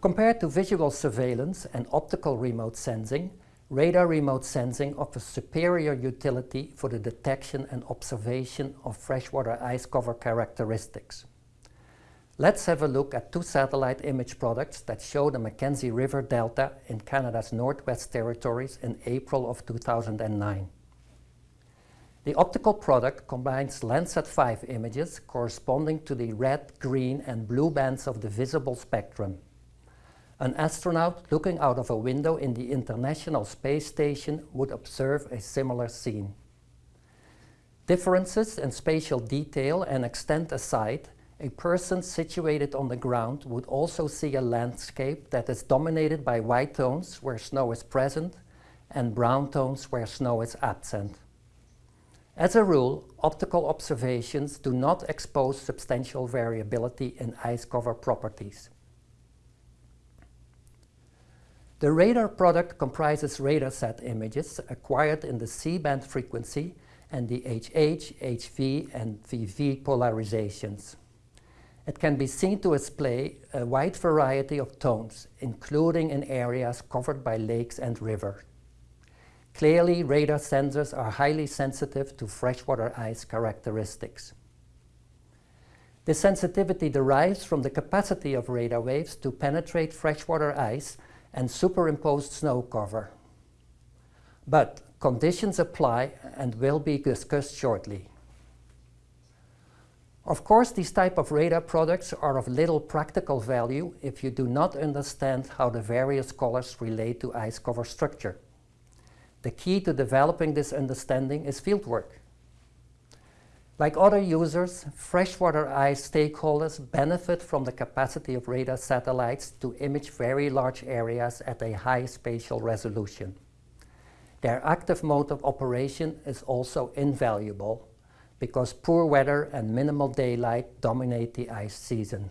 Compared to visual surveillance and optical remote sensing, radar remote sensing offers superior utility for the detection and observation of freshwater ice cover characteristics. Let's have a look at two satellite image products that show the Mackenzie River Delta in Canada's Northwest Territories in April of 2009. The optical product combines Landsat 5 images corresponding to the red, green and blue bands of the visible spectrum. An astronaut looking out of a window in the International Space Station would observe a similar scene. Differences in spatial detail and extent aside, a person situated on the ground would also see a landscape that is dominated by white tones where snow is present and brown tones where snow is absent. As a rule, optical observations do not expose substantial variability in ice cover properties. The radar product comprises radar RadarSat images acquired in the C-band frequency and the HH, HV and VV polarizations. It can be seen to display a wide variety of tones, including in areas covered by lakes and rivers. Clearly, radar sensors are highly sensitive to freshwater ice characteristics. The sensitivity derives from the capacity of radar waves to penetrate freshwater ice and superimposed snow cover. But conditions apply and will be discussed shortly. Of course, these type of radar products are of little practical value if you do not understand how the various colors relate to ice cover structure. The key to developing this understanding is fieldwork. Like other users, freshwater ice stakeholders benefit from the capacity of radar satellites to image very large areas at a high spatial resolution. Their active mode of operation is also invaluable because poor weather and minimal daylight dominate the ice season.